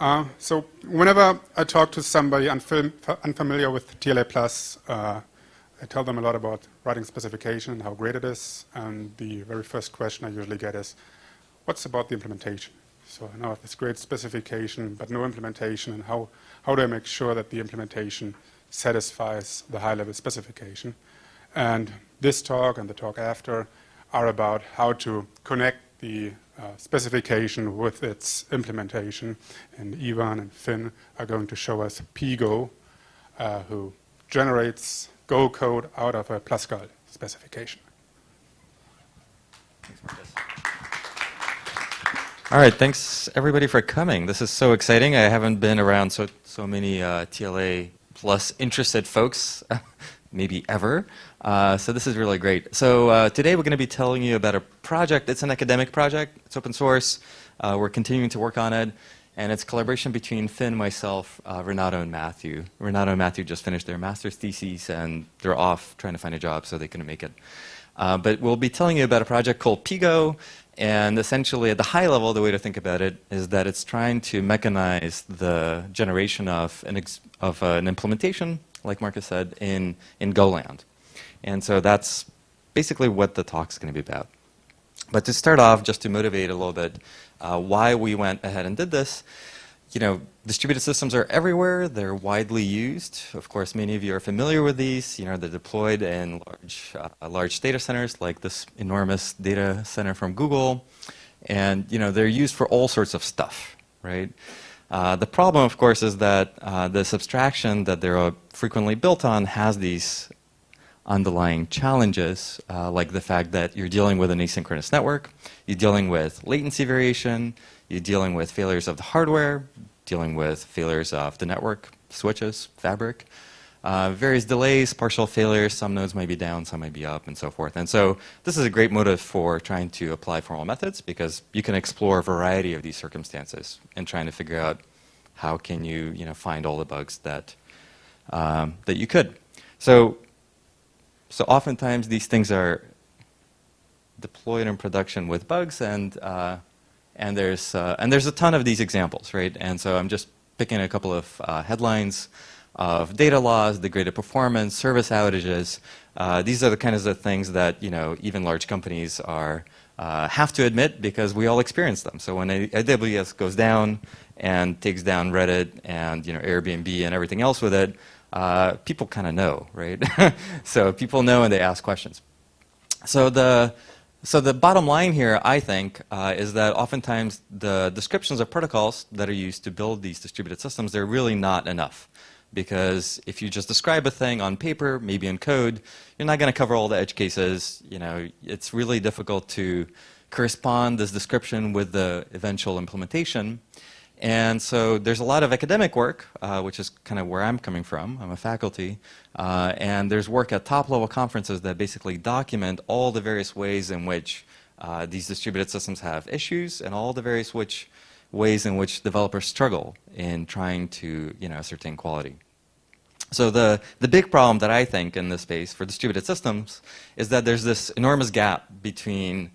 Uh, so whenever I talk to somebody unfam unfamiliar with TLA Plus, uh, I tell them a lot about writing specification and how great it is. And the very first question I usually get is, what's about the implementation? So I know this great specification, but no implementation, and how, how do I make sure that the implementation satisfies the high-level specification? And this talk and the talk after are about how to connect the uh, specification with its implementation. And Ivan and Finn are going to show us PGO, uh, who generates Go code out of a PlusCal specification. All right, thanks everybody for coming. This is so exciting. I haven't been around so so many uh, TLA plus interested folks, maybe ever. Uh, so this is really great. So uh, today we're going to be telling you about a project. It's an academic project. It's open source. Uh, we're continuing to work on it. And it's collaboration between Finn, myself, uh, Renato, and Matthew. Renato and Matthew just finished their master's theses, and they're off trying to find a job, so they couldn't make it. Uh, but we'll be telling you about a project called PGo. And essentially, at the high level, the way to think about it is that it's trying to mechanize the generation of an, of an implementation, like Marcus said, in, in Golang. And so that's basically what the talk's going to be about. But to start off, just to motivate a little bit, uh, why we went ahead and did this, you know, distributed systems are everywhere. They're widely used. Of course, many of you are familiar with these. You know, they're deployed in large, uh, large data centers like this enormous data center from Google. And, you know, they're used for all sorts of stuff, right? Uh, the problem, of course, is that uh, this abstraction that they're frequently built on has these underlying challenges, uh, like the fact that you're dealing with an asynchronous network, you're dealing with latency variation, you're dealing with failures of the hardware, dealing with failures of the network, switches, fabric, uh, various delays, partial failures, some nodes might be down, some might be up, and so forth. And so this is a great motive for trying to apply formal methods because you can explore a variety of these circumstances and trying to figure out how can you, you know, find all the bugs that, um, that you could. So so oftentimes these things are deployed in production with bugs, and uh, and there's uh, and there's a ton of these examples, right? And so I'm just picking a couple of uh, headlines of data loss, degraded performance, service outages. Uh, these are the kinds of things that you know even large companies are uh, have to admit because we all experience them. So when AWS goes down and takes down Reddit and you know Airbnb and everything else with it, uh, people kind of know, right? so people know and they ask questions. So the so the bottom line here, I think, uh, is that oftentimes the descriptions of protocols that are used to build these distributed systems, they're really not enough. Because if you just describe a thing on paper, maybe in code, you're not going to cover all the edge cases. You know, it's really difficult to correspond this description with the eventual implementation. And so there's a lot of academic work, uh, which is kind of where I'm coming from. I'm a faculty. Uh, and there's work at top-level conferences that basically document all the various ways in which uh, these distributed systems have issues and all the various which ways in which developers struggle in trying to you know, ascertain quality. So the, the big problem that I think in this space for distributed systems is that there's this enormous gap between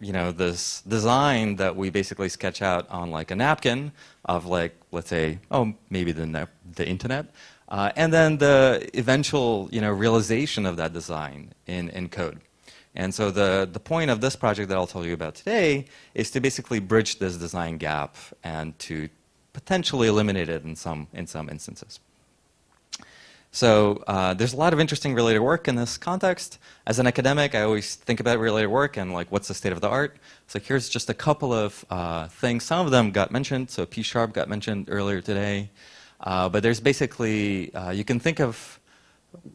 you know, this design that we basically sketch out on like a napkin of like, let's say, oh, maybe the, the internet, uh, and then the eventual, you know, realization of that design in, in code. And so the, the point of this project that I'll tell you about today is to basically bridge this design gap and to potentially eliminate it in some, in some instances. So uh, there's a lot of interesting related work in this context. As an academic, I always think about related work and like what's the state of the art. So here's just a couple of uh, things. Some of them got mentioned. So P Sharp got mentioned earlier today. Uh, but there's basically, uh, you can think of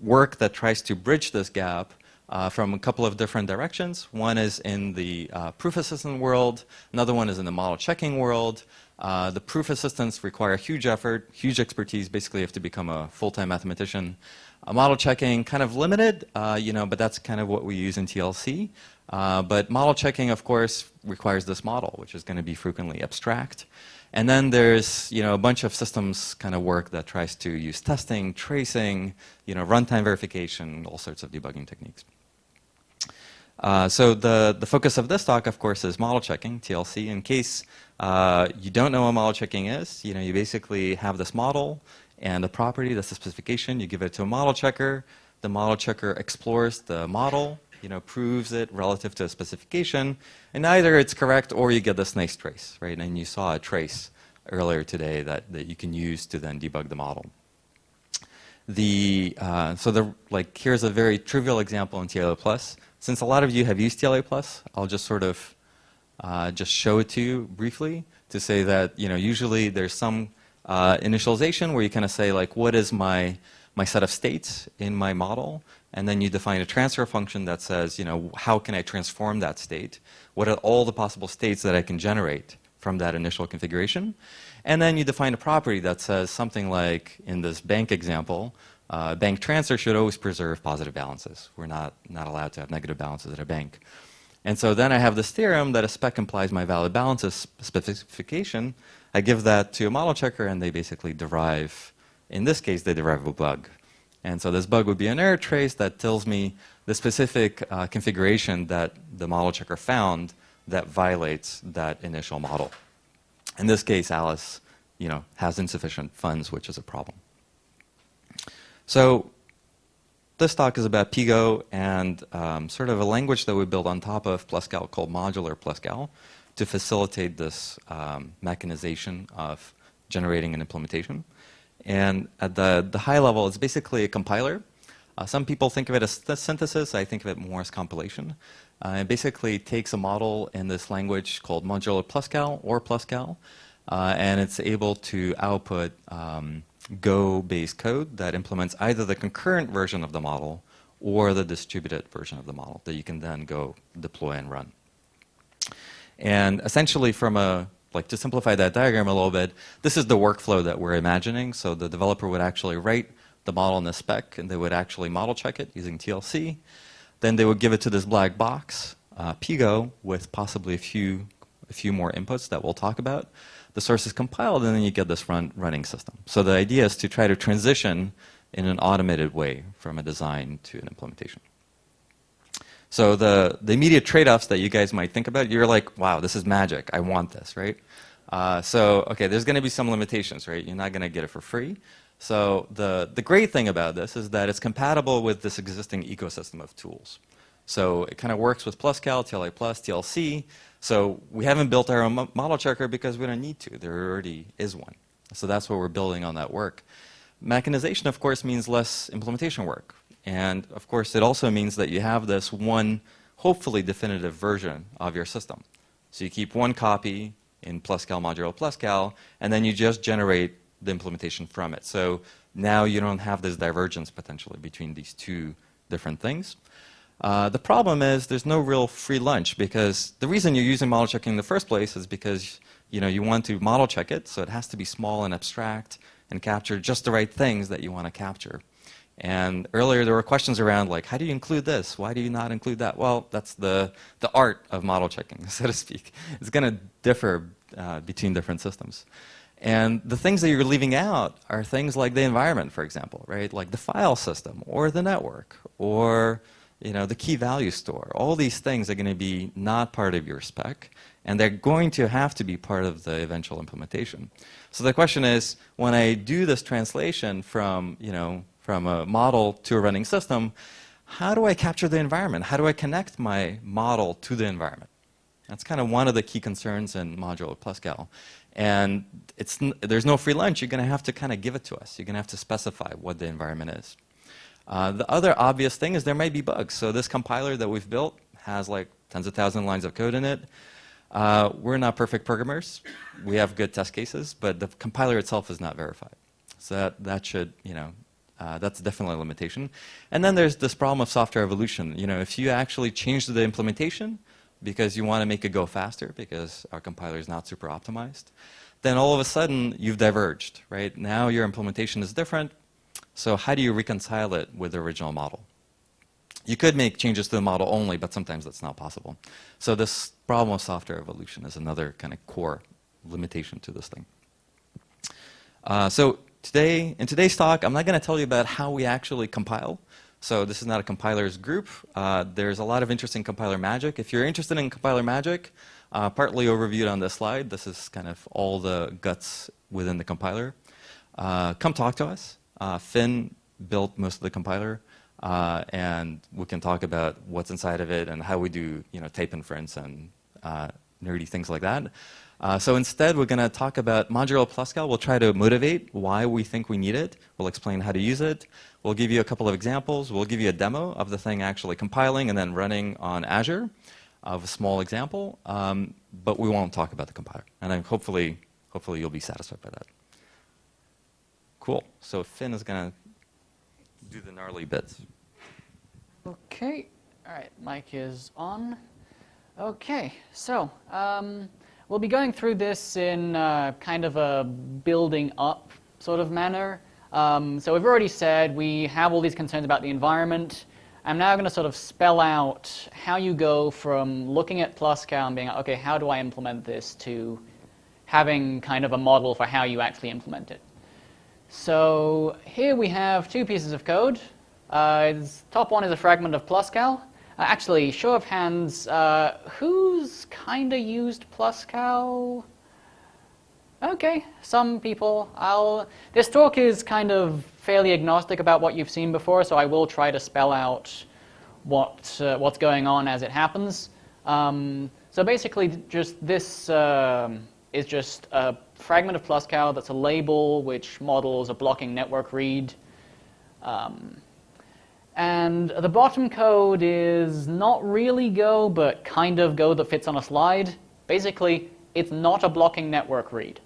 work that tries to bridge this gap uh, from a couple of different directions. One is in the uh, proof assistant world. Another one is in the model checking world. Uh, the proof assistants require huge effort, huge expertise. Basically, you have to become a full-time mathematician. Model checking, kind of limited, uh, you know, but that's kind of what we use in TLC. Uh, but model checking, of course, requires this model, which is going to be frequently abstract. And then there's, you know, a bunch of systems kind of work that tries to use testing, tracing, you know, runtime verification, all sorts of debugging techniques. Uh, so the, the focus of this talk, of course, is model checking, TLC. In case Uh, you don't know what model checking is. You know, you basically have this model and the property, that's the specification. You give it to a model checker. The model checker explores the model, you know, proves it relative to a specification, and either it's correct or you get this nice trace, right? And you saw a trace earlier today that, that you can use to then debug the model. The, uh, so the, like, here's a very trivial example in TLA Plus. Since a lot of you have used TLA Plus, I'll just sort of uh, just show it to you briefly to say that, you know, usually there's some uh, initialization where you kind of say, like, what is my, my set of states in my model? And then you define a transfer function that says, you know, how can I transform that state? What are all the possible states that I can generate from that initial configuration? And then you define a property that says something like, in this bank example, uh, bank transfer should always preserve positive balances. We're not, not allowed to have negative balances at a bank. And so then I have this theorem that a spec implies my valid balances specification. I give that to a model checker and they basically derive, in this case, they derive a bug. And so this bug would be an error trace that tells me the specific uh, configuration that the model checker found that violates that initial model. In this case, Alice you know, has insufficient funds, which is a problem. So this talk is about PGo and um, sort of a language that we built on top of Pluscal called Modular Pluscal to facilitate this um, mechanization of generating an implementation. And at the, the high level, it's basically a compiler. Uh, some people think of it as synthesis. I think of it more as compilation. Uh, it basically takes a model in this language called Modular Pluscal or Pluscal, uh, and it's able to output um, Go-based code that implements either the concurrent version of the model or the distributed version of the model that you can then go deploy and run. And essentially from a, like to simplify that diagram a little bit, this is the workflow that we're imagining. So the developer would actually write the model in the spec and they would actually model check it using TLC. Then they would give it to this black box, uh, PGo, with possibly a few, a few more inputs that we'll talk about the source is compiled, and then you get this run, running system. So the idea is to try to transition in an automated way from a design to an implementation. So the, the immediate trade-offs that you guys might think about, you're like, wow, this is magic. I want this, right? Uh, so, okay, there's going to be some limitations, right? You're not going to get it for free. So the, the great thing about this is that it's compatible with this existing ecosystem of tools. So it kind of works with PlusCal, TLA Plus, TLC. So we haven't built our own model checker because we don't need to. There already is one. So that's what we're building on that work. Mechanization, of course, means less implementation work. And of course, it also means that you have this one, hopefully definitive version of your system. So you keep one copy in PlusCal modular PlusCal, and then you just generate the implementation from it. So now you don't have this divergence potentially between these two different things. Uh, the problem is there's no real free lunch because the reason you're using model checking in the first place is because you know you want to model check it, so it has to be small and abstract and capture just the right things that you want to capture. And earlier there were questions around like, how do you include this? Why do you not include that? Well, that's the, the art of model checking, so to speak. It's going to differ uh, between different systems. And the things that you're leaving out are things like the environment, for example, right? Like the file system or the network or you know, the key value store. All these things are going to be not part of your spec, and they're going to have to be part of the eventual implementation. So the question is, when I do this translation from, you know, from a model to a running system, how do I capture the environment? How do I connect my model to the environment? That's kind of one of the key concerns in Modular Pluscal. And it's, there's no free lunch. You're going to have to kind of give it to us. You're going to have to specify what the environment is. Uh, the other obvious thing is there may be bugs. So this compiler that we've built has like tens of thousands of lines of code in it. Uh, we're not perfect programmers. We have good test cases, but the compiler itself is not verified. So that, that should, you know, uh, that's definitely a limitation. And then there's this problem of software evolution. You know, if you actually change the implementation because you want to make it go faster because our compiler is not super optimized, then all of a sudden you've diverged, right? Now your implementation is different, so how do you reconcile it with the original model? You could make changes to the model only, but sometimes that's not possible. So this problem of software evolution is another kind of core limitation to this thing. Uh, so today, in today's talk, I'm not going to tell you about how we actually compile. So this is not a compilers group. Uh, there's a lot of interesting compiler magic. If you're interested in compiler magic, uh, partly overviewed on this slide, this is kind of all the guts within the compiler. Uh, come talk to us. Uh, Finn built most of the compiler, uh, and we can talk about what's inside of it and how we do you know, type inference and uh, nerdy things like that. Uh, so instead, we're going to talk about modular Pluscal. We'll try to motivate why we think we need it. We'll explain how to use it. We'll give you a couple of examples. We'll give you a demo of the thing actually compiling and then running on Azure of a small example, um, but we won't talk about the compiler. And hopefully, hopefully you'll be satisfied by that. Cool. So Finn is going to do the gnarly bits. Okay. All right. Mic is on. Okay. So um, we'll be going through this in uh, kind of a building up sort of manner. Um, so we've already said we have all these concerns about the environment. I'm now going to sort of spell out how you go from looking at Pluscal and being, okay, how do I implement this, to having kind of a model for how you actually implement it. So here we have two pieces of code. Uh, top one is a fragment of Pluscal. Uh, actually, show of hands, uh, who's kind of used Pluscal? Okay, some people. I'll. This talk is kind of fairly agnostic about what you've seen before, so I will try to spell out what uh, what's going on as it happens. Um, so basically, just this um, is just a fragment of Pluscal that's a label which models a blocking network read. Um, and the bottom code is not really Go, but kind of Go that fits on a slide. Basically, it's not a blocking network read.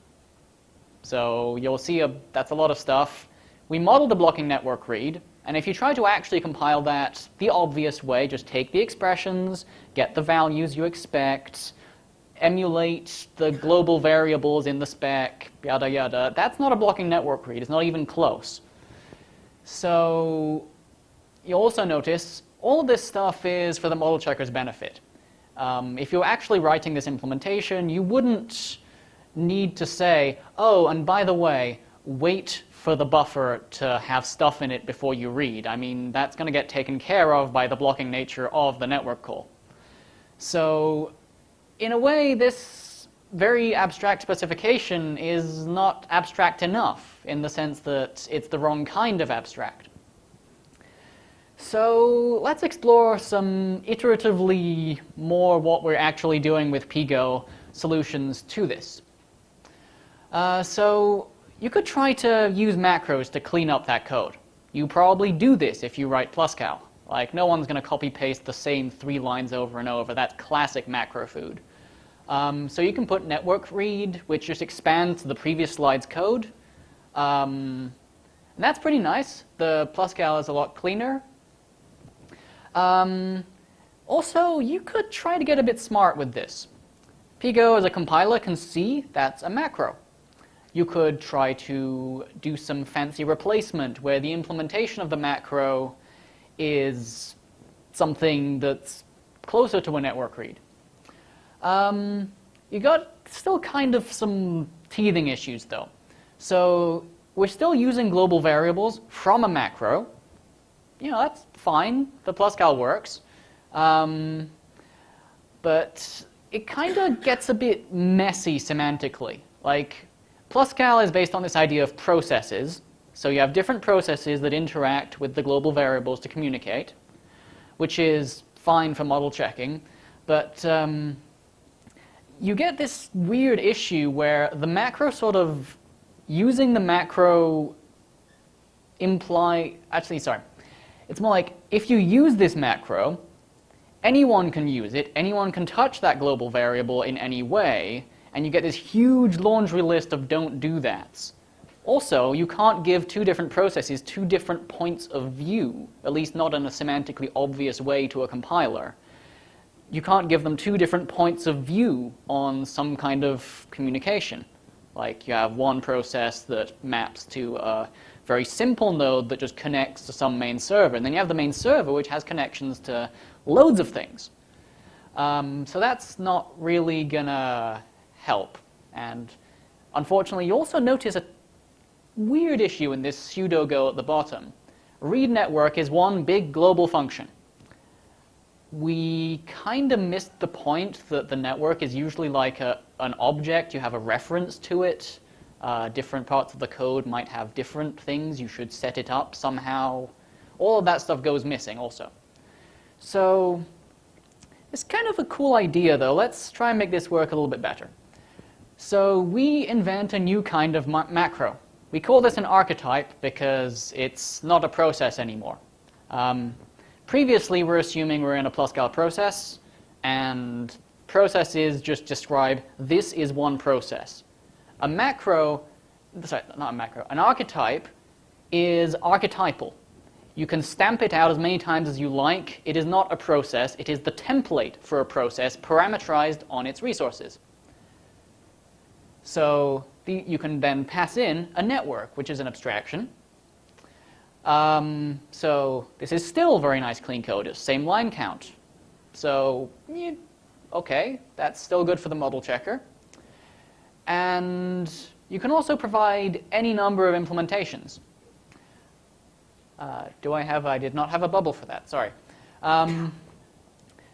So you'll see a, that's a lot of stuff. We modeled a blocking network read, and if you try to actually compile that the obvious way, just take the expressions, get the values you expect, emulate the global variables in the spec, yada yada, that's not a blocking network read. It's not even close. So you'll also notice all this stuff is for the model checker's benefit. Um, if you're actually writing this implementation, you wouldn't need to say, oh, and by the way, wait for the buffer to have stuff in it before you read. I mean, that's going to get taken care of by the blocking nature of the network call. So in a way, this very abstract specification is not abstract enough in the sense that it's the wrong kind of abstract. So let's explore some iteratively more what we're actually doing with PGo solutions to this. Uh, so you could try to use macros to clean up that code. You probably do this if you write Pluscal. Like, no one's going to copy-paste the same three lines over and over. That's classic macro food. Um, so you can put network read, which just expands the previous slide's code. Um, and that's pretty nice. The Pluscal is a lot cleaner. Um, also, you could try to get a bit smart with this. PGo as a compiler can see that's a macro. You could try to do some fancy replacement where the implementation of the macro is something that's closer to a network read. Um, you got still kind of some teething issues though. So we're still using global variables from a macro. You know, that's fine. The Pluscal works. Um, but it kind of gets a bit messy semantically. Like, Pluscal is based on this idea of processes. So you have different processes that interact with the global variables to communicate, which is fine for model checking. But um, you get this weird issue where the macro sort of using the macro imply actually sorry it's more like if you use this macro anyone can use it anyone can touch that global variable in any way and you get this huge laundry list of don't do that's. Also, you can't give two different processes two different points of view, at least not in a semantically obvious way to a compiler. You can't give them two different points of view on some kind of communication. Like you have one process that maps to a very simple node that just connects to some main server, and then you have the main server which has connections to loads of things. Um, so that's not really gonna help. And unfortunately, you also notice a weird issue in this pseudo-Go at the bottom, read network is one big global function. We kind of missed the point that the network is usually like a, an object. You have a reference to it. Uh, different parts of the code might have different things. You should set it up somehow. All of that stuff goes missing also. So it's kind of a cool idea, though. Let's try and make this work a little bit better. So we invent a new kind of ma macro. We call this an archetype because it's not a process anymore. Um, previously, we're assuming we're in a Pluscal process, and processes just describe this is one process. A macro, sorry, not a macro, an archetype is archetypal. You can stamp it out as many times as you like. It is not a process. It is the template for a process parameterized on its resources. So the, you can then pass in a network, which is an abstraction. Um, so this is still very nice clean code. Same line count. So yeah, okay, that's still good for the model checker. And you can also provide any number of implementations. Uh, do I have, I did not have a bubble for that, sorry. Um,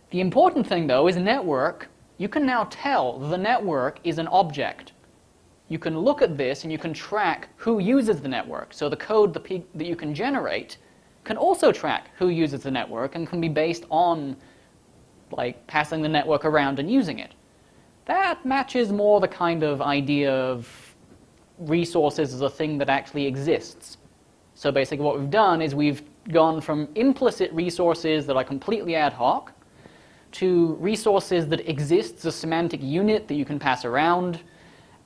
the important thing though is network, you can now tell the network is an object. You can look at this and you can track who uses the network. So the code that you can generate can also track who uses the network and can be based on like passing the network around and using it. That matches more the kind of idea of resources as a thing that actually exists. So basically what we've done is we've gone from implicit resources that are completely ad hoc to resources that exist as a semantic unit that you can pass around.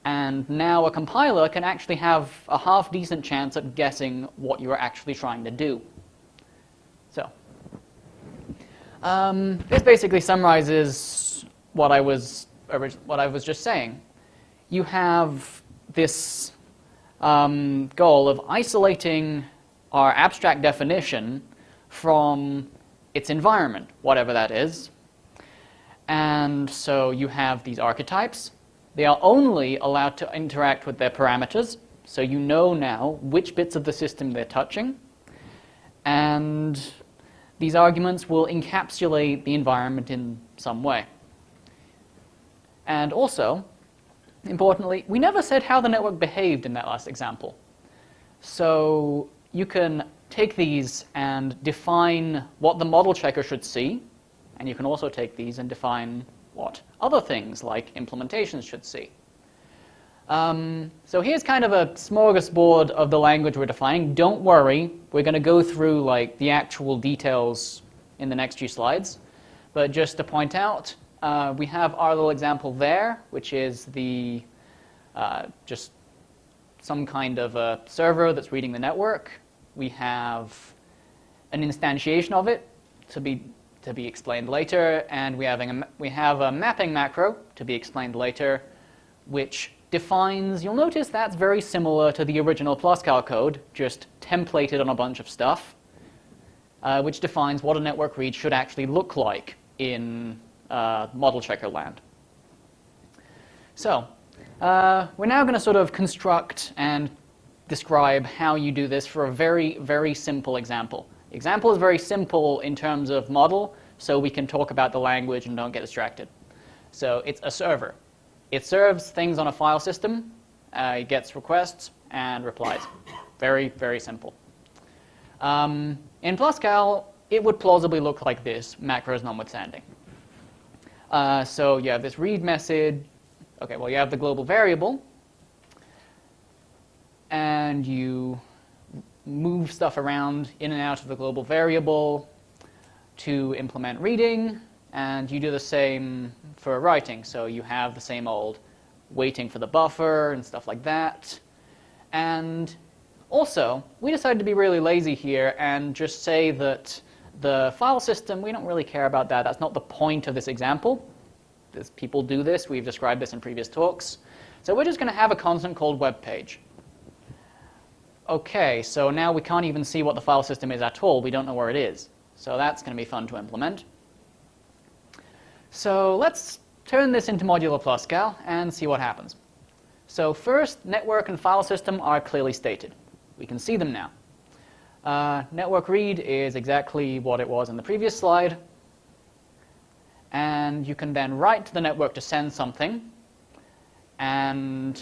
And now a compiler can actually have a half-decent chance at guessing what you're actually trying to do. So um, this basically summarizes what I was what I was just saying. You have this um, goal of isolating our abstract definition from its environment, whatever that is. And so you have these archetypes. They are only allowed to interact with their parameters, so you know now which bits of the system they're touching. And these arguments will encapsulate the environment in some way. And also, importantly, we never said how the network behaved in that last example. So you can take these and define what the model checker should see, and you can also take these and define what other things like implementations should see. Um, so here's kind of a smorgasbord of the language we're defining. Don't worry, we're going to go through like the actual details in the next few slides. But just to point out, uh, we have our little example there, which is the uh, just some kind of a server that's reading the network. We have an instantiation of it to be to be explained later, and we have a, we have a mapping macro to be explained later, which defines. You'll notice that's very similar to the original Pluscal code, just templated on a bunch of stuff, uh, which defines what a network read should actually look like in uh, model checker land. So uh, we're now going to sort of construct and describe how you do this for a very, very simple example. Example is very simple in terms of model, so we can talk about the language and don't get distracted. So it's a server. It serves things on a file system, uh, it gets requests and replies. Very, very simple. Um, in Pluscal, it would plausibly look like this, macros notwithstanding. Uh, so you have this read message. Okay, well, you have the global variable. And you move stuff around in and out of the global variable to implement reading. And you do the same for writing. So you have the same old waiting for the buffer and stuff like that. And also, we decided to be really lazy here and just say that the file system, we don't really care about that. That's not the point of this example. There's, people do this. We've described this in previous talks. So we're just going to have a constant called web page. Okay, so now we can't even see what the file system is at all. We don't know where it is. So that's going to be fun to implement. So let's turn this into modular Pluscal and see what happens. So first, network and file system are clearly stated. We can see them now. Uh, network read is exactly what it was in the previous slide. And you can then write to the network to send something. And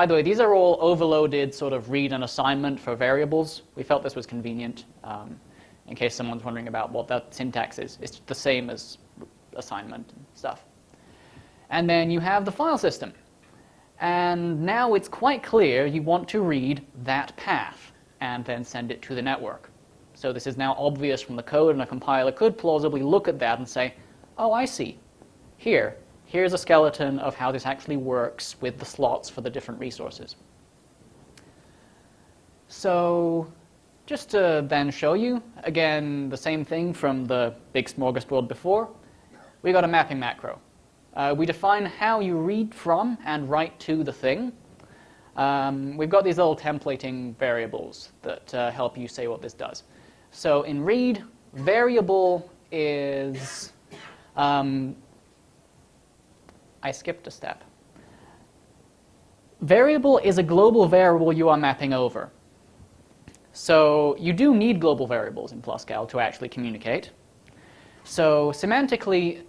by the way, these are all overloaded sort of read and assignment for variables. We felt this was convenient um, in case someone's wondering about what that syntax is. It's the same as assignment and stuff. And then you have the file system. And now it's quite clear you want to read that path and then send it to the network. So this is now obvious from the code, and a compiler could plausibly look at that and say, oh, I see. Here, here's a skeleton of how this actually works with the slots for the different resources. So just to then show you, again, the same thing from the big smorgasbord before, we got a mapping macro. Uh, we define how you read from and write to the thing. Um, we've got these little templating variables that uh, help you say what this does. So in read, variable is, um, I skipped a step. Variable is a global variable you are mapping over. So you do need global variables in Pluscal to actually communicate. So semantically,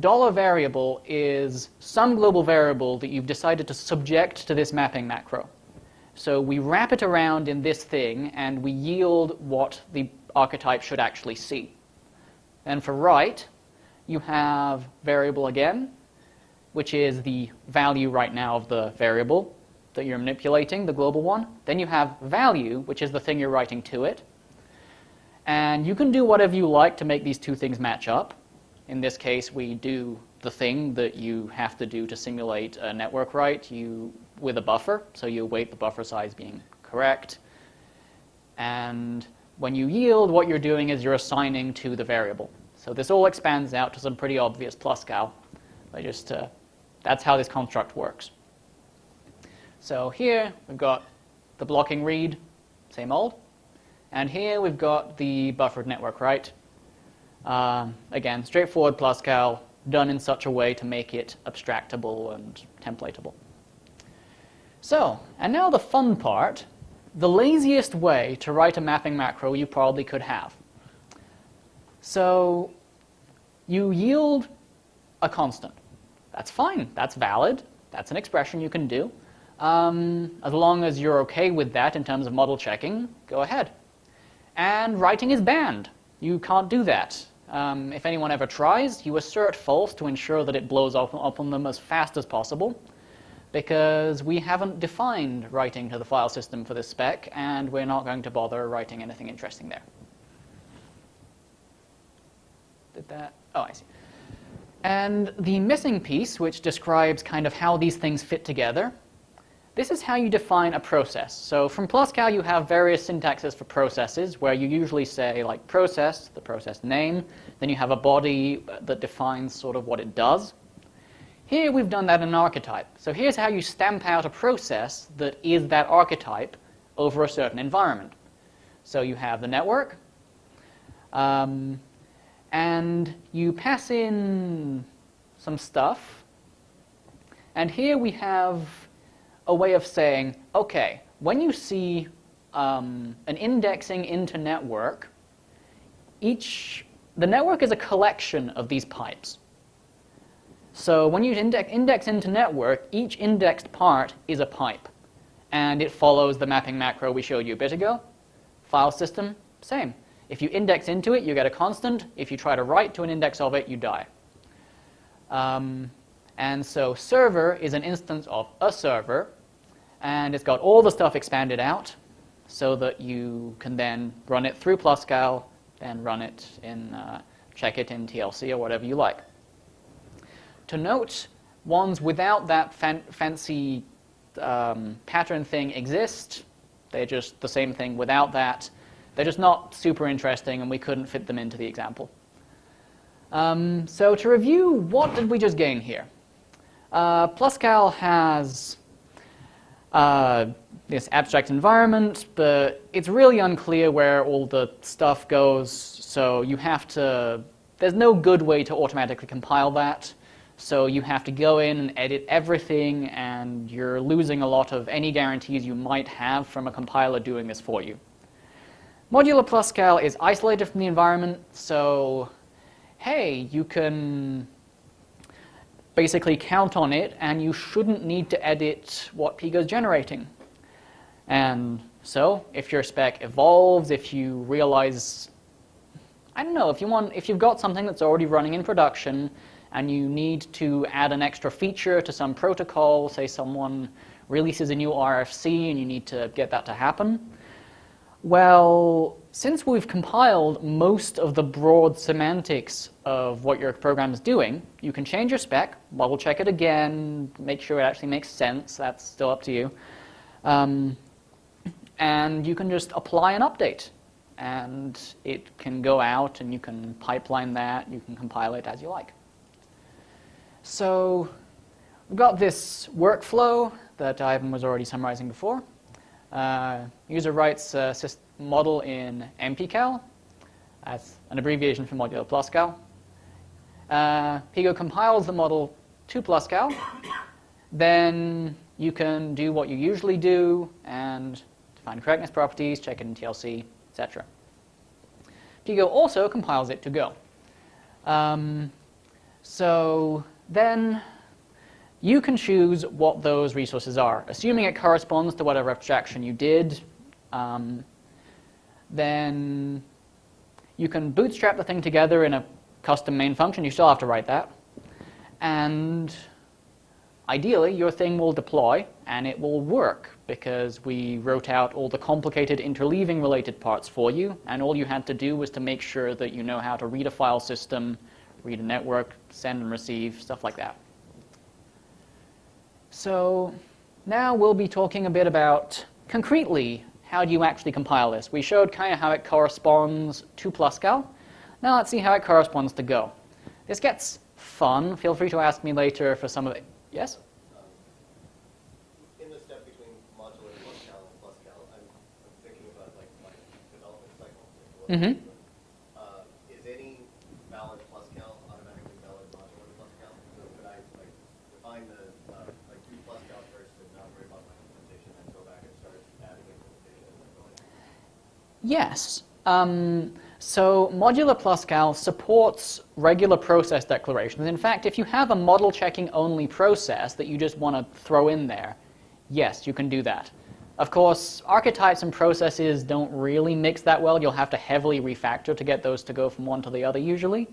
dollar variable is some global variable that you've decided to subject to this mapping macro. So we wrap it around in this thing, and we yield what the archetype should actually see. And for write, you have variable again, which is the value right now of the variable that you're manipulating, the global one. Then you have value, which is the thing you're writing to it. And you can do whatever you like to make these two things match up. In this case, we do the thing that you have to do to simulate a network write you, with a buffer. So you await the buffer size being correct. And when you yield, what you're doing is you're assigning to the variable. So this all expands out to some pretty obvious Pluscal. But just uh, that's how this construct works. So here we've got the blocking read, same old. And here we've got the buffered network write. Um, again, straightforward Pluscal, done in such a way to make it abstractable and templatable. So, and now the fun part, the laziest way to write a mapping macro you probably could have. So, you yield a constant. That's fine, that's valid, that's an expression you can do. Um, as long as you're okay with that in terms of model checking, go ahead. And writing is banned. You can't do that. Um, if anyone ever tries, you assert false to ensure that it blows up, up on them as fast as possible because we haven't defined writing to the file system for this spec, and we're not going to bother writing anything interesting there. Did that? Oh, I see. And the missing piece, which describes kind of how these things fit together, this is how you define a process. So from Pluscal, you have various syntaxes for processes, where you usually say like process, the process name, then you have a body that defines sort of what it does. Here we've done that in an archetype. So here's how you stamp out a process that is that archetype over a certain environment. So you have the network, um, and you pass in some stuff, and here we have a way of saying, okay, when you see um, an indexing into network, each, the network is a collection of these pipes. So when you index, index into network, each indexed part is a pipe. And it follows the mapping macro we showed you a bit ago. File system, same. If you index into it, you get a constant. If you try to write to an index of it, you die. Um, and so server is an instance of a server, and it's got all the stuff expanded out so that you can then run it through Pluscal and run it in, uh, check it in TLC or whatever you like. To note, ones without that fan fancy um, pattern thing exist. They're just the same thing without that. They're just not super interesting, and we couldn't fit them into the example. Um, so to review, what did we just gain here? Uh, Pluscal has uh, this abstract environment, but it's really unclear where all the stuff goes, so you have to, there's no good way to automatically compile that, so you have to go in and edit everything, and you're losing a lot of any guarantees you might have from a compiler doing this for you. Modular PlusCal is isolated from the environment, so hey, you can basically count on it and you shouldn't need to edit what PGo is generating. And so if your spec evolves, if you realize, I don't know, if, you want, if you've got something that's already running in production and you need to add an extra feature to some protocol, say someone releases a new RFC and you need to get that to happen, well, since we've compiled most of the broad semantics of what your program is doing, you can change your spec, double check it again, make sure it actually makes sense. That's still up to you. Um, and you can just apply an update. And it can go out and you can pipeline that, you can compile it as you like. So we've got this workflow that Ivan was already summarizing before. Uh, user writes a model in MPCal. as an abbreviation for modular PlusCal. Uh, PGo compiles the model to PlusCal. then you can do what you usually do and define correctness properties, check it in TLC, etc. PGo also compiles it to Go. Um, so then you can choose what those resources are. Assuming it corresponds to whatever abstraction you did, um, then you can bootstrap the thing together in a custom main function. You still have to write that. And ideally, your thing will deploy and it will work because we wrote out all the complicated interleaving related parts for you. And all you had to do was to make sure that you know how to read a file system, read a network, send and receive, stuff like that. So now we'll be talking a bit about concretely how do you actually compile this. We showed kind of how it corresponds to PlusCal. Now let's see how it corresponds to Go. This gets fun. Feel free to ask me later for some of it. Yes? Um, in the step between modular PlusCal and PlusCal, I'm, I'm thinking about like my development cycle. Mm-hmm. Yes. Um, so modular PlusCal supports regular process declarations. In fact, if you have a model checking only process that you just want to throw in there, yes, you can do that. Of course, archetypes and processes don't really mix that well. You'll have to heavily refactor to get those to go from one to the other usually.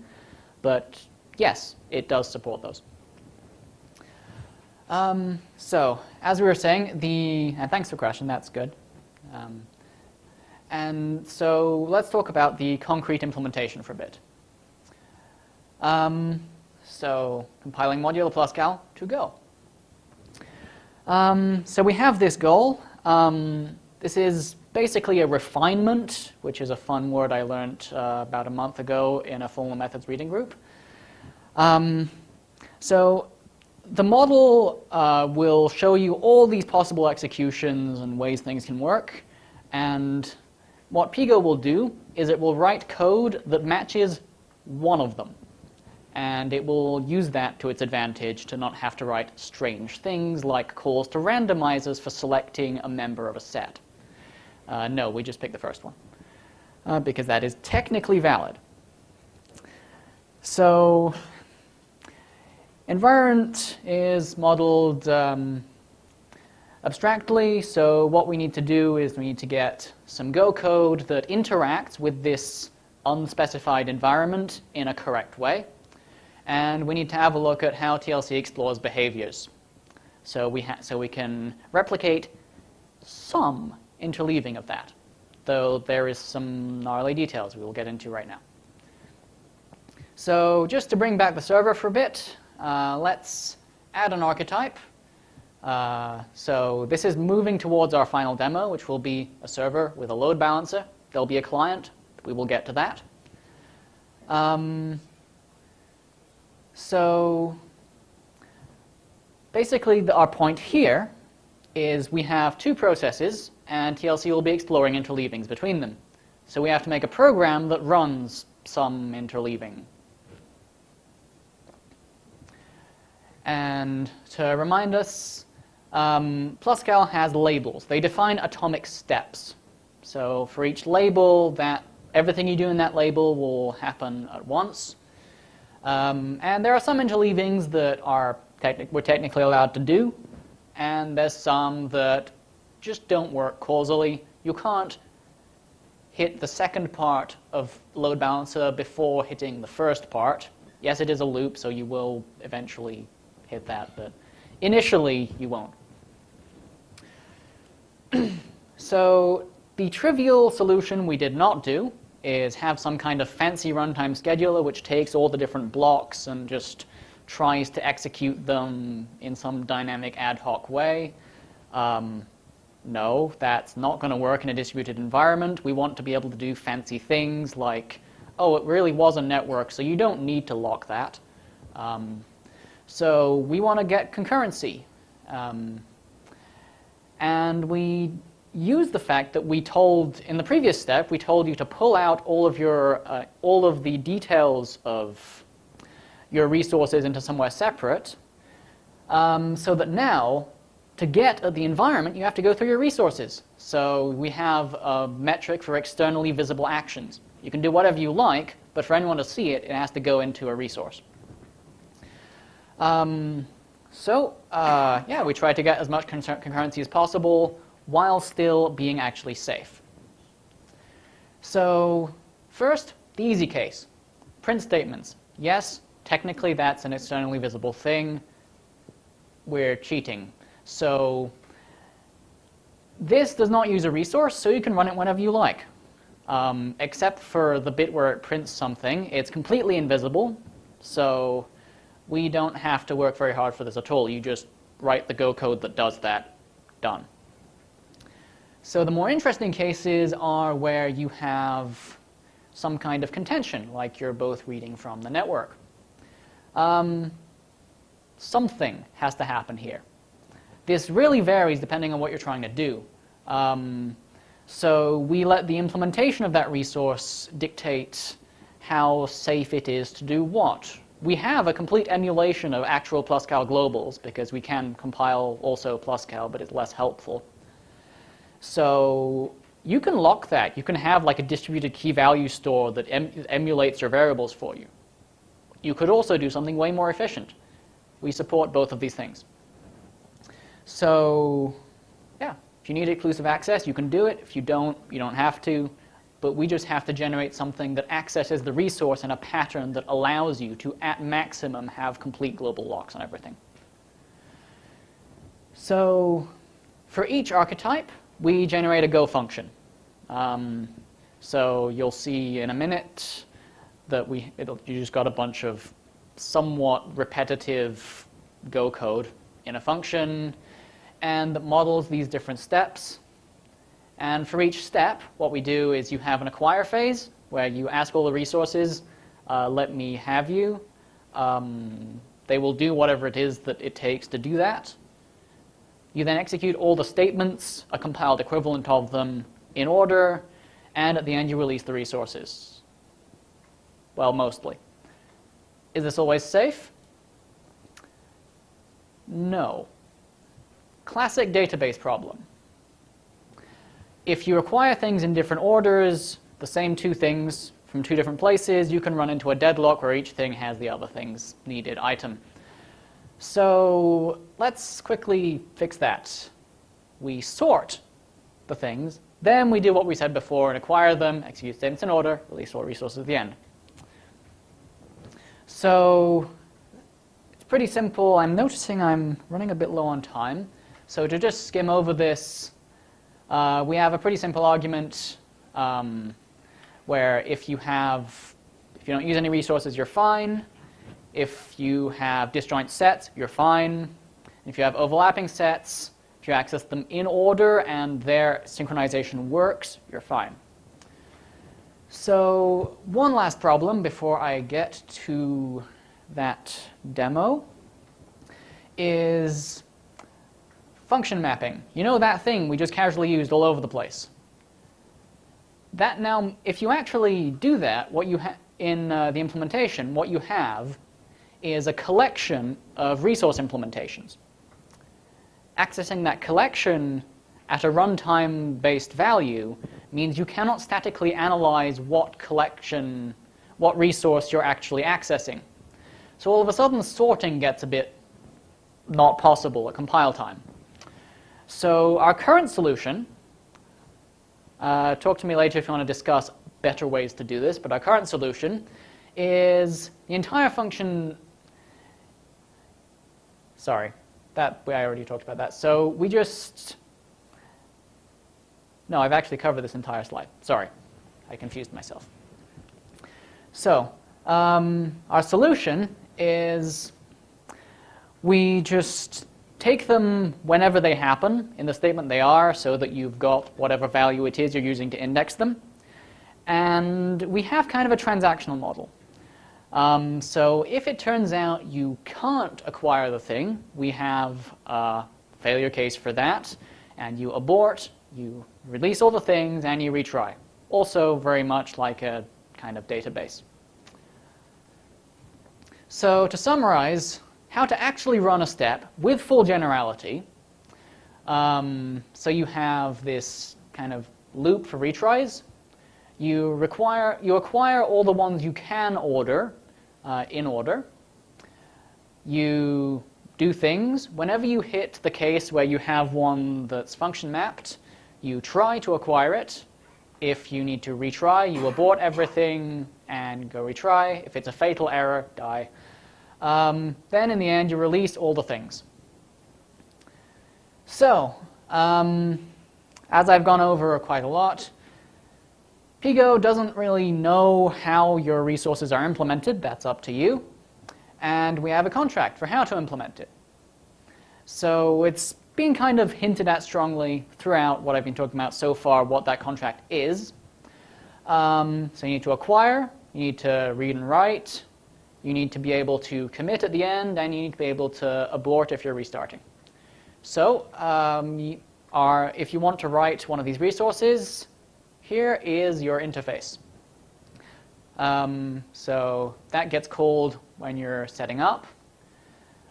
But yes, it does support those. Um, so, as we were saying, the, and thanks for question, that's good. Um, and so let's talk about the concrete implementation for a bit. Um, so compiling modular PlusCal to Go. Um, so we have this goal. Um, this is basically a refinement, which is a fun word I learned uh, about a month ago in a formal methods reading group. Um, so the model uh, will show you all these possible executions and ways things can work. And what PGo will do is it will write code that matches one of them. And it will use that to its advantage to not have to write strange things like calls to randomizers for selecting a member of a set. Uh, no, we just picked the first one uh, because that is technically valid. So environment is modeled um, abstractly. So what we need to do is we need to get some Go code that interacts with this unspecified environment in a correct way. And we need to have a look at how TLC explores behaviors. So we, so we can replicate some interleaving of that, though there is some gnarly details we will get into right now. So just to bring back the server for a bit, uh, let's add an archetype uh, so this is moving towards our final demo, which will be a server with a load balancer. There'll be a client. We will get to that. Um, so basically, the, our point here is we have two processes, and TLC will be exploring interleavings between them. So we have to make a program that runs some interleaving. And to remind us, um, PlusCal has labels. They define atomic steps. So for each label, that everything you do in that label will happen at once. Um, and there are some interleavings that are techni- we're technically allowed to do, and there's some that just don't work causally. You can't hit the second part of load balancer before hitting the first part. Yes, it is a loop, so you will eventually hit that, but initially you won't. so the trivial solution we did not do is have some kind of fancy runtime scheduler which takes all the different blocks and just tries to execute them in some dynamic ad hoc way. Um, no, that's not going to work in a distributed environment. We want to be able to do fancy things like, oh, it really was a network, so you don't need to lock that. Um, so we want to get concurrency. Um, and we use the fact that we told, in the previous step, we told you to pull out all of, your, uh, all of the details of your resources into somewhere separate, um, so that now, to get at the environment, you have to go through your resources. So we have a metric for externally visible actions. You can do whatever you like, but for anyone to see it, it has to go into a resource. Um, so, uh, yeah, we try to get as much concurrency as possible while still being actually safe. So, first, the easy case print statements. Yes, technically that's an externally visible thing. We're cheating. So, this does not use a resource, so you can run it whenever you like. Um, except for the bit where it prints something, it's completely invisible, so we don't have to work very hard for this at all. You just write the Go code that does that. Done. So the more interesting cases are where you have some kind of contention, like you're both reading from the network. Um, something has to happen here. This really varies depending on what you're trying to do. Um, so we let the implementation of that resource dictate how safe it is to do what. We have a complete emulation of actual PlusCal globals because we can compile also PlusCal, but it's less helpful. So you can lock that. You can have like a distributed key value store that em emulates your variables for you. You could also do something way more efficient. We support both of these things. So yeah, if you need exclusive access, you can do it. If you don't, you don't have to. But we just have to generate something that accesses the resource in a pattern that allows you to, at maximum, have complete global locks on everything. So for each archetype, we generate a Go function. Um, so you'll see in a minute that we you just got a bunch of somewhat repetitive Go code in a function and that models these different steps. And for each step, what we do is you have an acquire phase where you ask all the resources, uh, let me have you. Um, they will do whatever it is that it takes to do that. You then execute all the statements, a compiled equivalent of them, in order, and at the end you release the resources. Well, mostly. Is this always safe? No. Classic database problem. If you acquire things in different orders, the same two things from two different places, you can run into a deadlock where each thing has the other thing's needed item. So let's quickly fix that. We sort the things, then we do what we said before and acquire them, execute statements in order, release all resources at the end. So it's pretty simple. I'm noticing I'm running a bit low on time. So to just skim over this, uh, we have a pretty simple argument um, where if you have, if you don't use any resources, you're fine. If you have disjoint sets, you're fine. If you have overlapping sets, if you access them in order and their synchronization works, you're fine. So one last problem before I get to that demo is function mapping. You know that thing we just casually used all over the place. That now, if you actually do that, what you in uh, the implementation, what you have is a collection of resource implementations. Accessing that collection at a runtime-based value means you cannot statically analyze what collection, what resource you're actually accessing. So all of a sudden, sorting gets a bit not possible at compile time. So our current solution, uh, talk to me later if you want to discuss better ways to do this, but our current solution is the entire function, sorry, that I already talked about that. So we just, no, I've actually covered this entire slide. Sorry, I confused myself. So um, our solution is we just take them whenever they happen in the statement they are so that you've got whatever value it is you're using to index them. And we have kind of a transactional model. Um, so if it turns out you can't acquire the thing, we have a failure case for that, and you abort, you release all the things, and you retry. Also very much like a kind of database. So to summarize, how to actually run a step with full generality. Um, so you have this kind of loop for retries. You, require, you acquire all the ones you can order uh, in order. You do things. Whenever you hit the case where you have one that's function mapped, you try to acquire it. If you need to retry, you abort everything and go retry. If it's a fatal error, die. Um, then in the end, you release all the things. So, um, as I've gone over quite a lot, PGo doesn't really know how your resources are implemented. That's up to you. And we have a contract for how to implement it. So it's been kind of hinted at strongly throughout what I've been talking about so far, what that contract is. Um, so you need to acquire, you need to read and write, you need to be able to commit at the end, and you need to be able to abort if you're restarting. So um, are, if you want to write one of these resources, here is your interface. Um, so that gets called when you're setting up.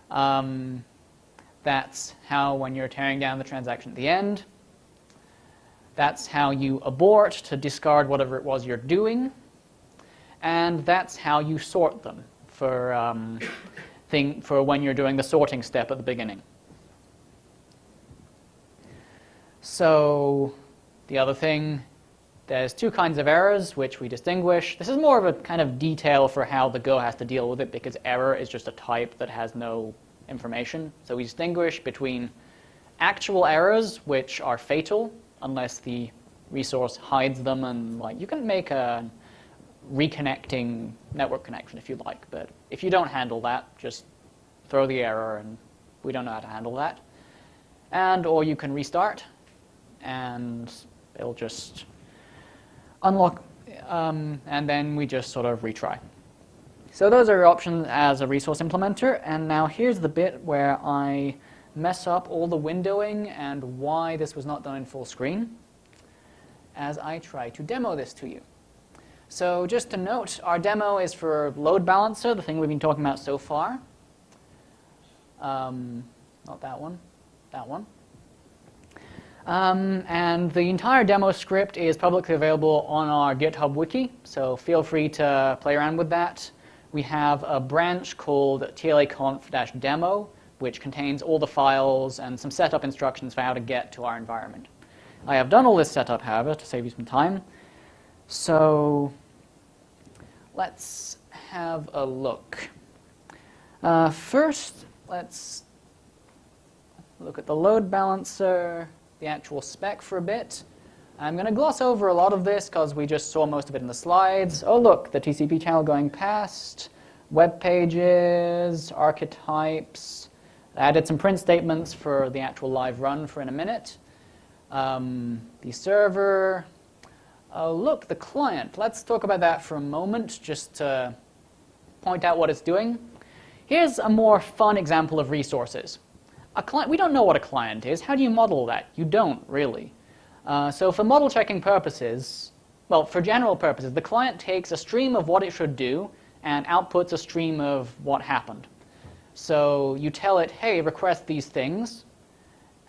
Um, that's how when you're tearing down the transaction at the end. That's how you abort to discard whatever it was you're doing. And that's how you sort them for, um, thing, for when you're doing the sorting step at the beginning. So the other thing there's two kinds of errors which we distinguish. This is more of a kind of detail for how the Go has to deal with it because error is just a type that has no information. So we distinguish between actual errors which are fatal unless the resource hides them and like you can make a reconnecting network connection if you like, but if you don't handle that, just throw the error and we don't know how to handle that. And or you can restart and it'll just unlock, um, and then we just sort of retry. So those are your options as a resource implementer, and now here's the bit where I mess up all the windowing and why this was not done in full screen as I try to demo this to you. So just to note, our demo is for load balancer, the thing we've been talking about so far. Um, not that one, that one. Um, and the entire demo script is publicly available on our GitHub wiki, so feel free to play around with that. We have a branch called tlaconf-demo, which contains all the files and some setup instructions for how to get to our environment. I have done all this setup, however, to save you some time. So let's have a look. Uh, first, let's look at the load balancer the actual spec for a bit. I'm going to gloss over a lot of this because we just saw most of it in the slides. Oh, look, the TCP channel going past, web pages, archetypes. I added some print statements for the actual live run for in a minute. Um, the server. Oh, look, the client. Let's talk about that for a moment just to point out what it's doing. Here's a more fun example of resources. A client, we don't know what a client is. How do you model that? You don't, really. Uh, so for model checking purposes, well, for general purposes, the client takes a stream of what it should do and outputs a stream of what happened. So you tell it, hey, request these things.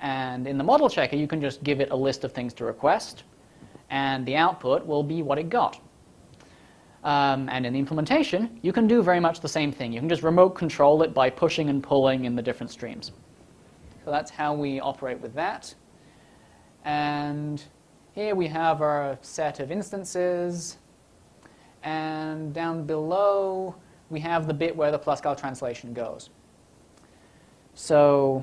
And in the model checker, you can just give it a list of things to request. And the output will be what it got. Um, and in the implementation, you can do very much the same thing. You can just remote control it by pushing and pulling in the different streams. So that's how we operate with that. And here we have our set of instances. And down below, we have the bit where the PlusCal translation goes. So,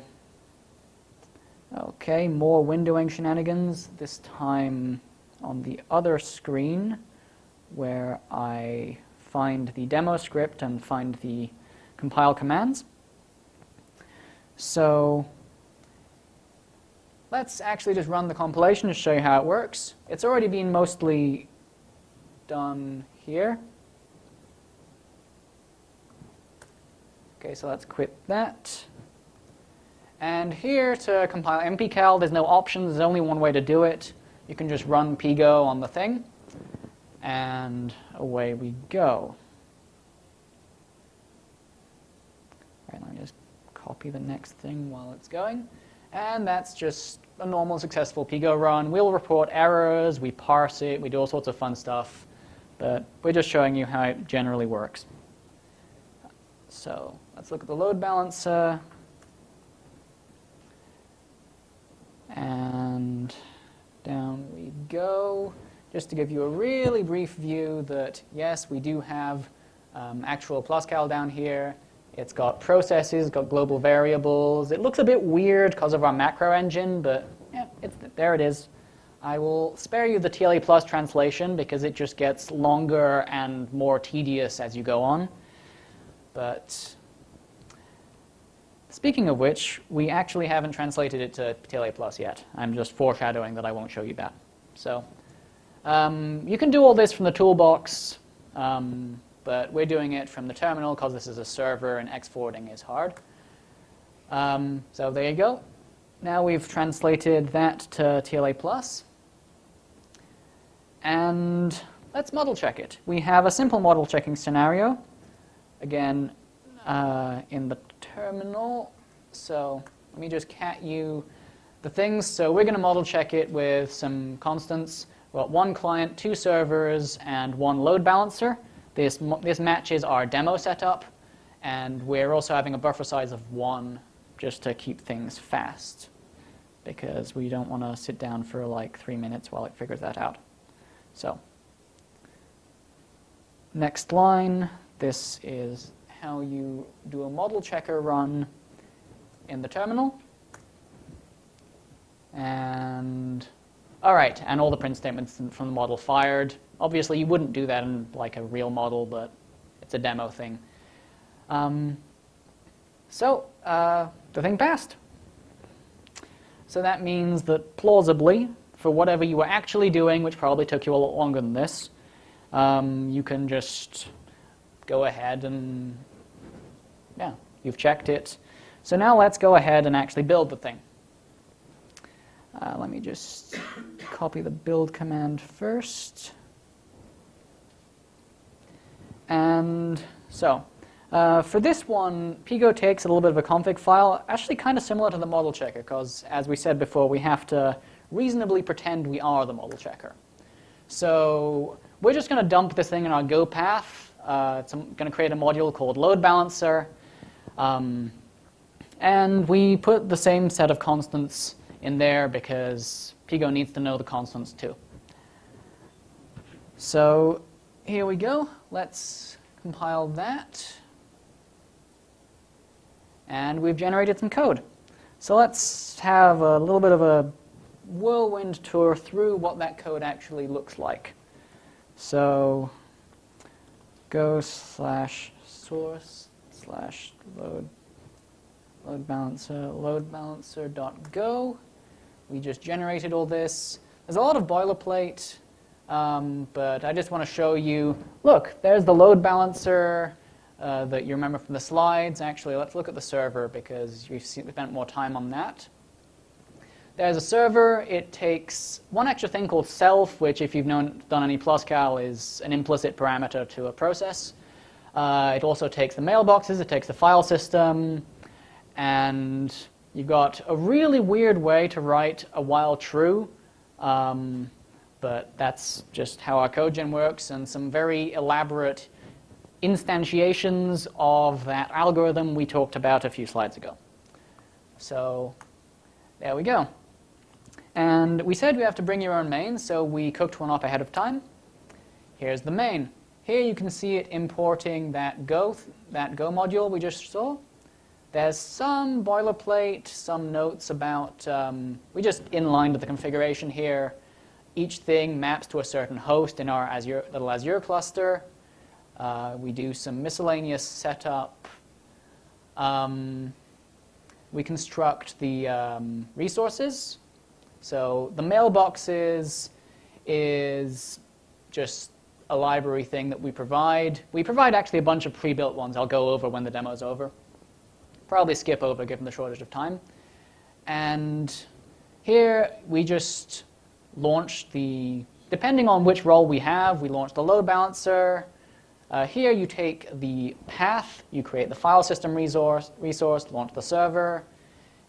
okay, more windowing shenanigans, this time on the other screen where I find the demo script and find the compile commands. So let's actually just run the compilation to show you how it works. It's already been mostly done here. Okay, so let's quit that. And here to compile mpcal, there's no options. There's only one way to do it. You can just run PGo on the thing and away we go. Right, let me just copy the next thing while it's going. And that's just a normal successful PGo run. We'll report errors, we parse it, we do all sorts of fun stuff. But we're just showing you how it generally works. So let's look at the load balancer. And down we go just to give you a really brief view that, yes, we do have um, actual PlusCal down here. It's got processes, got global variables. It looks a bit weird because of our macro engine, but yeah, there it is. I will spare you the TLA plus translation because it just gets longer and more tedious as you go on. But speaking of which, we actually haven't translated it to TLA plus yet. I'm just foreshadowing that I won't show you that. So um, you can do all this from the toolbox, um, but we're doing it from the terminal because this is a server and exporting is hard. Um, so there you go. Now we've translated that to TLA+. plus, And let's model check it. We have a simple model checking scenario. Again, uh, in the terminal. So let me just cat you the things. So we're going to model check it with some constants. Well, one client, two servers, and one load balancer. This, this matches our demo setup, and we're also having a buffer size of one just to keep things fast because we don't want to sit down for like three minutes while it figures that out. So, next line, this is how you do a model checker run in the terminal. And all right, and all the print statements from the model fired. Obviously, you wouldn't do that in like a real model, but it's a demo thing. Um, so uh, the thing passed. So that means that plausibly, for whatever you were actually doing, which probably took you a lot longer than this, um, you can just go ahead and, yeah, you've checked it. So now let's go ahead and actually build the thing. Uh, let me just copy the build command first. And so, uh, for this one, PGo takes a little bit of a config file, actually kind of similar to the model checker, because as we said before, we have to reasonably pretend we are the model checker. So we're just going to dump this thing in our Go path. Uh, it's going to create a module called load balancer. Um, and we put the same set of constants in there because PGo needs to know the constants too. So here we go. Let's compile that. And we've generated some code. So let's have a little bit of a whirlwind tour through what that code actually looks like. So go slash source slash load load balancer load balancer dot go we just generated all this. There's a lot of boilerplate, um, but I just want to show you, look, there's the load balancer uh, that you remember from the slides. Actually, let's look at the server because we've spent more time on that. There's a server. It takes one extra thing called self, which if you've known, done any PlusCal is an implicit parameter to a process. Uh, it also takes the mailboxes. It takes the file system. And You've got a really weird way to write a while true, um, but that's just how our CodeGen works, and some very elaborate instantiations of that algorithm we talked about a few slides ago. So there we go. And we said we have to bring your own main, so we cooked one up ahead of time. Here's the main. Here you can see it importing that Go, that Go module we just saw. There's some boilerplate, some notes about, um, we just inlined the configuration here. Each thing maps to a certain host in our Azure, little Azure cluster. Uh, we do some miscellaneous setup. Um, we construct the um, resources. So the mailboxes is just a library thing that we provide. We provide actually a bunch of pre-built ones I'll go over when the demo's over. Probably skip over given the shortage of time. And here we just launch the, depending on which role we have, we launch the load balancer. Uh, here you take the path, you create the file system resource, resource, launch the server.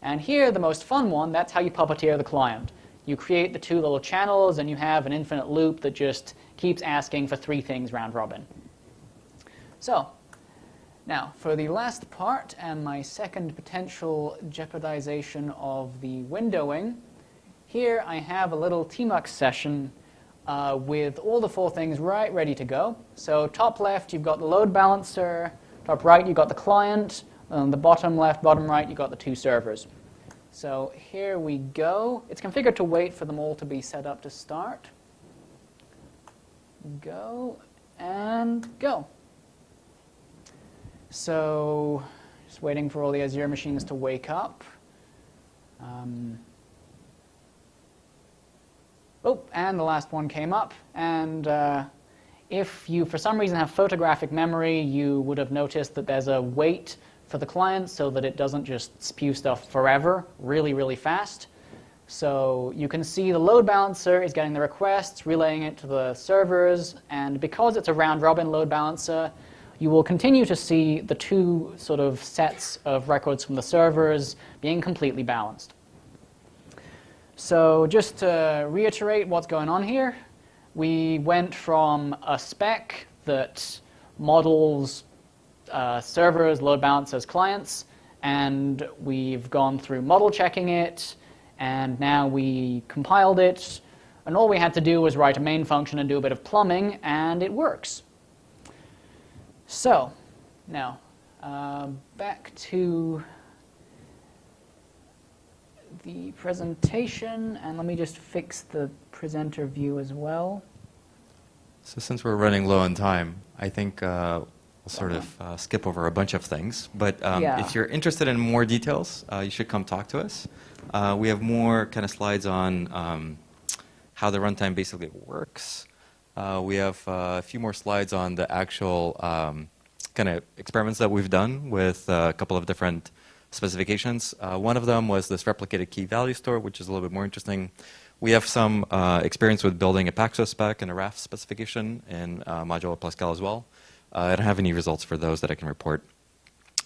And here, the most fun one, that's how you puppeteer the client. You create the two little channels, and you have an infinite loop that just keeps asking for three things round robin. So, now, for the last part and my second potential jeopardization of the windowing, here I have a little tmux session uh, with all the four things right ready to go. So top left, you've got the load balancer. Top right, you've got the client. On the bottom left, bottom right, you've got the two servers. So here we go. It's configured to wait for them all to be set up to start. Go and go. So just waiting for all the Azure machines to wake up. Um, oh, and the last one came up. And uh, if you, for some reason, have photographic memory, you would have noticed that there's a wait for the client so that it doesn't just spew stuff forever, really, really fast. So you can see the load balancer is getting the requests, relaying it to the servers, and because it's a round-robin load balancer, you will continue to see the two sort of sets of records from the servers being completely balanced. So just to reiterate what's going on here, we went from a spec that models uh, servers, load balancers, clients, and we've gone through model checking it, and now we compiled it, and all we had to do was write a main function and do a bit of plumbing, and it works. So, now, uh, back to the presentation, and let me just fix the presenter view as well. So since we're running low on time, I think uh, we'll sort of uh, skip over a bunch of things. But um, Yeah. if you're interested in more details, uh, you should come talk to us. Uh, we have more kind of slides on um, how the runtime basically works. Uh, we have uh, a few more slides on the actual um, kind of experiments that we've done with uh, a couple of different specifications. Uh, one of them was this replicated key value store, which is a little bit more interesting. We have some uh, experience with building a Paxos spec and a Raft specification in uh, Modular PlusCal as well. Uh, I don't have any results for those that I can report.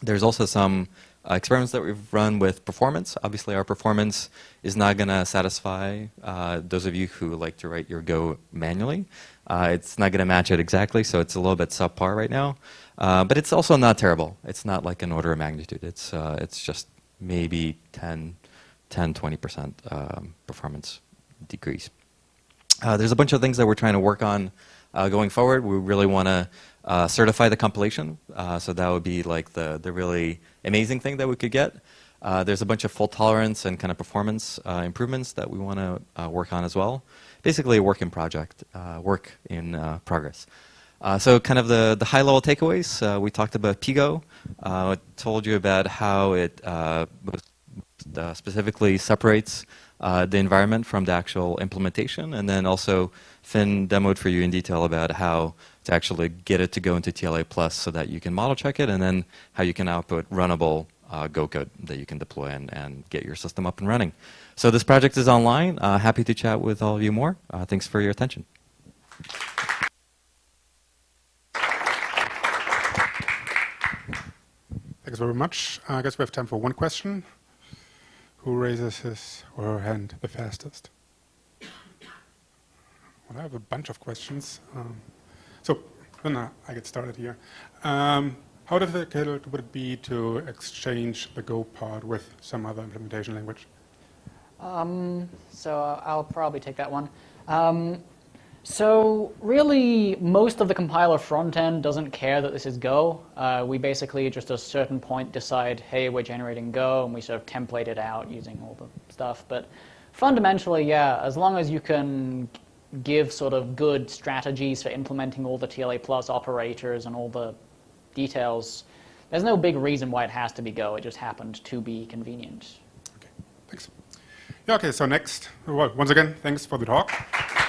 There's also some uh, experiments that we've run with performance. Obviously, our performance is not going to satisfy uh, those of you who like to write your Go manually. Uh, it's not going to match it exactly, so it's a little bit subpar right now. Uh, but it's also not terrible. It's not like an order of magnitude. It's, uh, it's just maybe 10, 10 20% um, performance decrease. Uh, there's a bunch of things that we're trying to work on going forward. We really want to certify the compilation, so that would be like the, the really amazing thing that we could get. Uh, there's a bunch of fault tolerance and kind of performance uh, improvements that we want to uh, work on as well. Basically, a work in project, uh, work in uh, progress. So, kind of the, the high level takeaways. We talked about PGo. Uh, told you about how it specifically separates uh, the environment from the actual implementation, and then also Finn demoed for you in detail about how to actually get it to go into TLA Plus so that you can model check it, and then how you can output runnable uh, Go code that you can deploy and, and get your system up and running. So this project is online. Uh, happy to chat with all of you more. Uh, thanks for your attention. Thanks very much. I guess we have time for one question. Who raises his or her hand the fastest? Well, I have a bunch of questions. Um, so then uh, I get started here. Um, how difficult would it be to exchange the Go part with some other implementation language? Um, so I'll probably take that one. Um, so really, most of the compiler front end doesn't care that this is Go. Uh, we basically just at a certain point decide, hey, we're generating Go, and we sort of template it out using all the stuff. But fundamentally, yeah, as long as you can give sort of good strategies for implementing all the TLA plus operators and all the details, there's no big reason why it has to be Go. It just happened to be convenient. Okay, thanks. Yeah, okay, so next, well, once again, thanks for the talk.